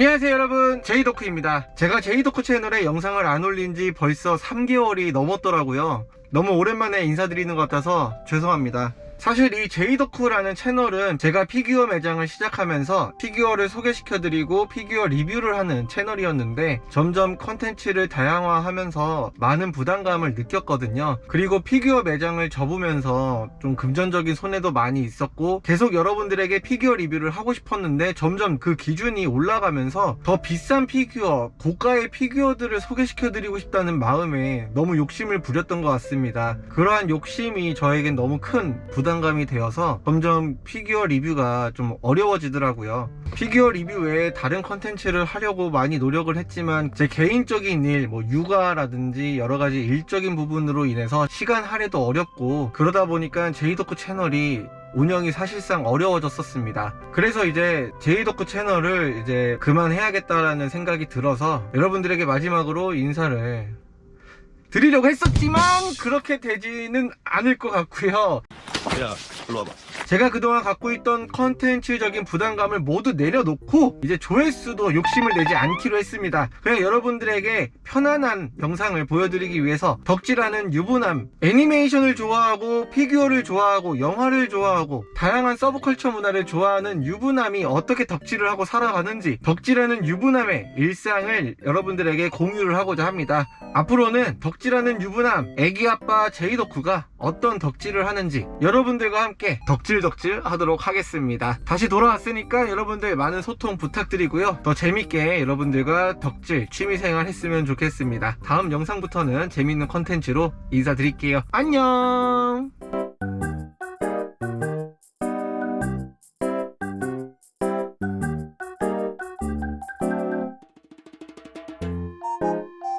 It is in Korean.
안녕하세요 여러분. 제이덕후입니다. 제가 제이덕후 채널에 영상을 안 올린 지 벌써 3개월이 넘었더라고요. 너무 오랜만에 인사드리는 것 같아서 죄송합니다 사실 이 제이덕후라는 채널은 제가 피규어 매장을 시작하면서 피규어를 소개시켜드리고 피규어 리뷰를 하는 채널이었는데 점점 컨텐츠를 다양화하면서 많은 부담감을 느꼈거든요. 그리고 피규어 매장을 접으면서 좀 금전적인 손해도 많이 있었고 계속 여러분들에게 피규어 리뷰를 하고 싶었는데 점점 그 기준이 올라가면서 더 비싼 피규어 고가의 피규어들을 소개시켜드리고 싶다는 마음에 너무 욕심을 부렸던 것 같습니다. 그러한 욕심이 저에겐 너무 큰 부담 부담감이 되어서 점점 피규어 리뷰가 좀 어려워지더라고요. 피규어 리뷰 외에 다른 컨텐츠를 하려고 많이 노력을 했지만 제 개인적인 일, 뭐 육아라든지 여러가지 일적인 부분으로 인해서 시간 할애도 어렵고 그러다 보니까 제이덕후 채널이 운영이 사실상 어려워졌었습니다. 그래서 이제 제이덕후 채널을 이제 그만해야겠다라는 생각이 들어서 여러분들에게 마지막으로 인사를 드리려고 했었지만 그렇게 되지는 않을 것 같고요 야, 일로 와봐. 제가 그동안 갖고 있던 컨텐츠적인 부담감을 모두 내려놓고 이제 조회수도 욕심을 내지 않기로 했습니다 그냥 여러분들에게 편안한 영상을 보여드리기 위해서 덕질하는 유부남 애니메이션을 좋아하고 피규어를 좋아하고 영화를 좋아하고 다양한 서브컬처 문화를 좋아하는 유부남이 어떻게 덕질을 하고 살아가는지 덕질하는 유부남의 일상을 여러분들에게 공유를 하고자 합니다 앞으로는 덕질하는 유부남 애기아빠 제이덕후가 어떤 덕질을 하는지 여러분들과 함께 덕질덕질 하도록 하겠습니다. 다시 돌아왔으니까 여러분들 많은 소통 부탁드리고요. 더 재밌게 여러분들과 덕질 취미생활 했으면 좋겠습니다. 다음 영상부터는 재밌는 컨텐츠로 인사드릴게요. 안녕